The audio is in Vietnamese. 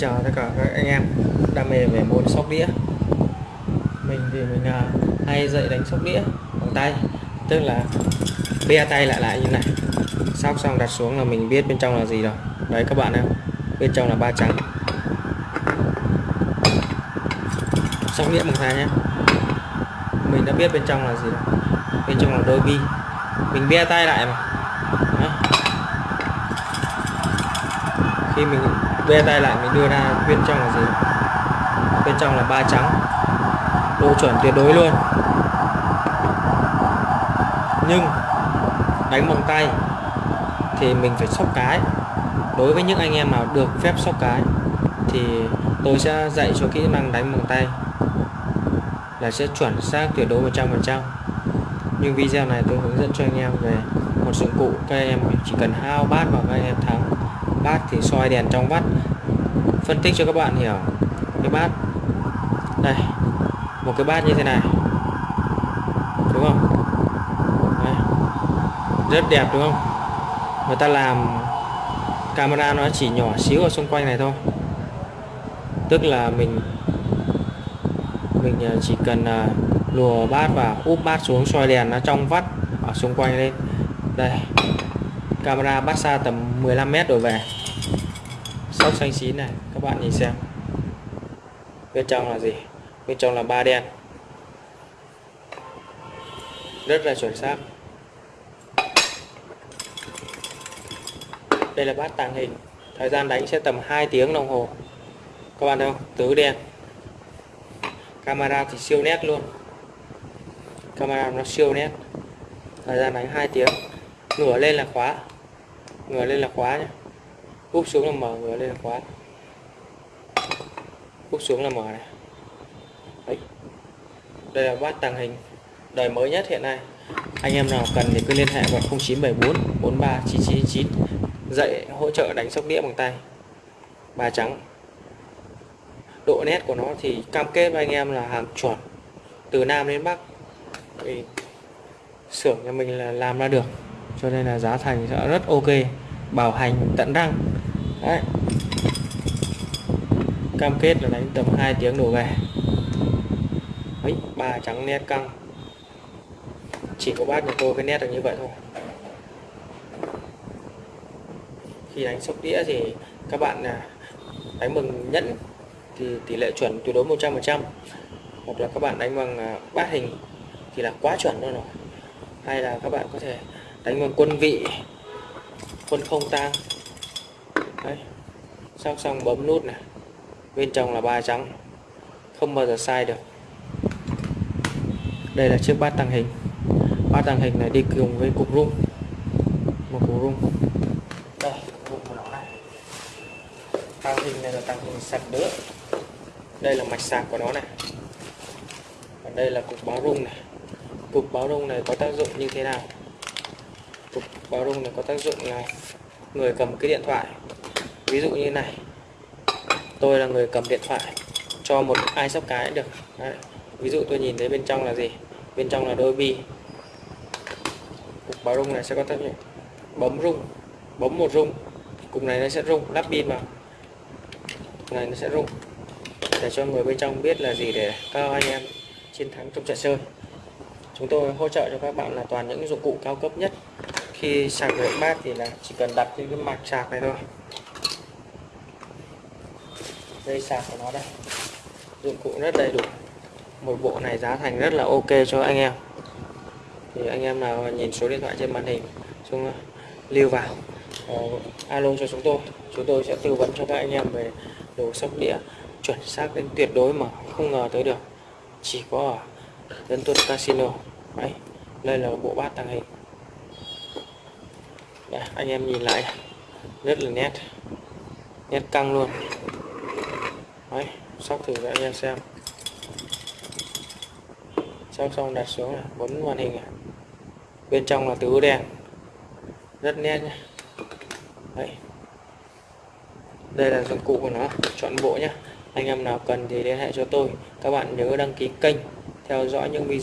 chào tất cả các anh em đam mê về môn sóc đĩa. Mình thì mình uh, hay dạy đánh sóc đĩa bằng tay tức là be tay lại lại như này. Sóc xong đặt xuống là mình biết bên trong là gì rồi. Đấy các bạn em bên trong là ba trắng. Sóc đĩa bằng tay nhé. Mình đã biết bên trong là gì rồi. Bên trong là đôi bi. Mình be tay lại mà. Đấy. khi mình be tay lại mình đưa ra bên trong là gì? Bên trong là ba trắng. Độ chuẩn tuyệt đối luôn. Nhưng đánh bằng tay thì mình phải sóc cái. Đối với những anh em nào được phép sóc cái thì tôi sẽ dạy cho kỹ năng đánh bằng tay là sẽ chuẩn xác tuyệt đối 100% nhưng video này tôi hướng dẫn cho anh em về một dụng cụ các em chỉ cần hao bát vào các em thắng bát thì soi đèn trong bát phân tích cho các bạn hiểu cái bát. Đây, một cái bát như thế này. Đúng không? Đây. rất đẹp, đúng không? Người ta làm camera nó chỉ nhỏ xíu ở xung quanh này thôi. Tức là mình mình à, chỉ cần à, lùa bát và úp bát xuống, soi đèn nó trong vắt ở xung quanh lên. Đây camera bắt xa tầm 15 mét đổ về. Sóc xanh xín này, các bạn nhìn xem. Bên trong là gì? Bên trong là ba đen. Rất là chuẩn xác. Đây là bát tàng hình. Thời gian đánh sẽ tầm 2 tiếng đồng hồ. Các bạn thấy không? Tứ đen. Camera thì siêu nét luôn. Camera nó siêu nét. Thời gian đánh 2 tiếng. Ngửa lên là khóa ngửa lên là khóa nhé úp xuống là mở ngửa lên là khóa. Úp xuống là mở này. Đấy. đây là bát tàng hình đời mới nhất hiện nay. Anh em nào cần thì cứ liên hệ vào 0974 43 9999 dạy, hỗ trợ đánh sóc đĩa bằng tay. Ba trắng. Độ nét của nó thì cam kết với anh em là hàng chuẩn. Từ Nam đến Bắc. Vì xưởng nhà mình là làm ra được cho nên là giá thành sẽ rất ok. Bảo hành tận răng. Đấy. Cam kết là đánh tầm 2 tiếng đổ về. Ấy, ba trắng nét căng. Chỉ có bác nhà tôi cái nét được như vậy thôi. Khi đánh sóc đĩa thì các bạn là đánh bằng nhẫn thì tỷ lệ chuẩn tuyệt đối 100% hoặc là các bạn đánh bằng à, bát hình thì là quá chuẩn luôn rồi. Hay là các bạn có thể đánh bằng quân vị, quân không tang. Đấy sóc xong bấm nút này. Bên trong là ba trắng, không bao giờ sai được. Đây là chiếc bát tàng hình. Bát tàng hình này đi cùng với cục rung. Một cục rung. Đây, cục của nó này. Tàng hình này là tàng hình sạc nữa đây là mạch sạc của nó này. Còn đây là cục báo rung này. Cục báo rung này có tác dụng như thế nào? Cục báo rung này có tác dụng là người cầm cái điện thoại. Ví dụ như này. Tôi là người cầm điện thoại cho một ai sóc cái được. Đấy. ví dụ tôi nhìn thấy bên trong là gì? Bên trong là đôi bi. Cục báo rung này sẽ có tác dụng. Bấm rung. Bấm một rung. Cục này nó sẽ rung. Lắp pin vào. Cục này nó sẽ rung. Để cho người bên trong biết là gì để các anh em chiến thắng trong trận chơi. Chúng tôi hỗ trợ cho các bạn là toàn những dụng cụ cao cấp nhất khi sạc được bát thì là chỉ cần đặt trên cái mặt sạc này thôi. Dây sạc của nó đây. Dụng cụ rất đầy đủ. Một bộ này giá thành rất là ok cho anh em. Thì anh em nào nhìn số điện thoại trên màn hình chúng ờ, lưu vào uh, alo cho chúng tôi. Chúng tôi sẽ tư vấn cho các anh em về đồ sóc đĩa chuẩn xác đến tuyệt đối mà không ngờ tới được. Chỉ có ở Dân Tuân Casino. Đấy, đây là bộ bát tàng hình. Đấy, anh em nhìn lại. Rất là nét. Nét căng luôn. Đấy, sóc thử cho anh em xem. Sóc xong đặt xuống này, bấm màn hình này. bên trong là tứ đèn. Rất nét nhé Đấy. đây là dụng cụ của nó chọn bộ nhé anh em nào cần thì liên hệ cho tôi. Các bạn nhớ đăng ký kênh theo dõi những video.